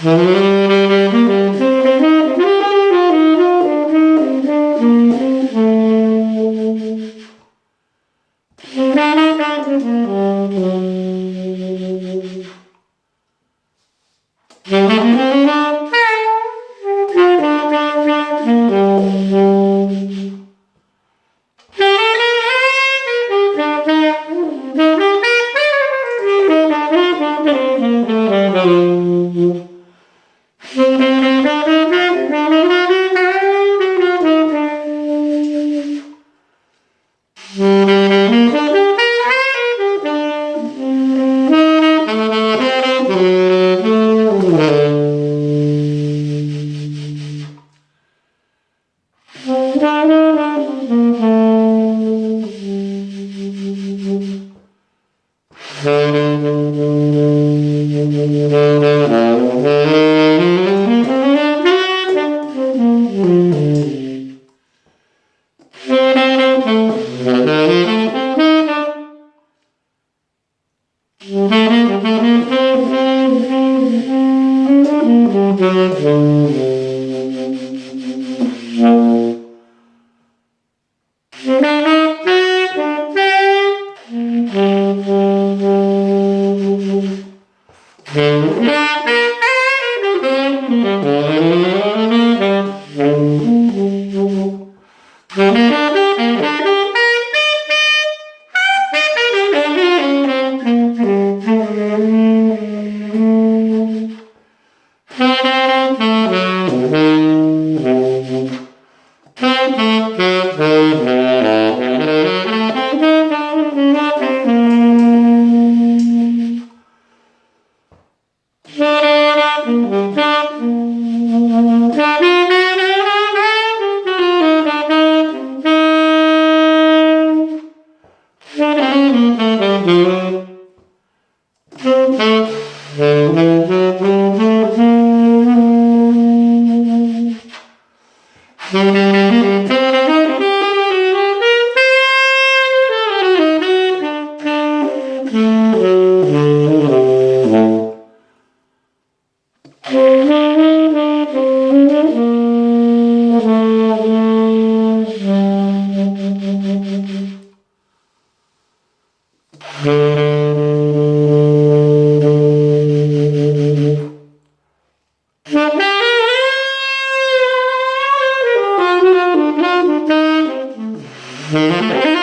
Mm-hmm. Música Mm-hmm. Música Mm-hmm.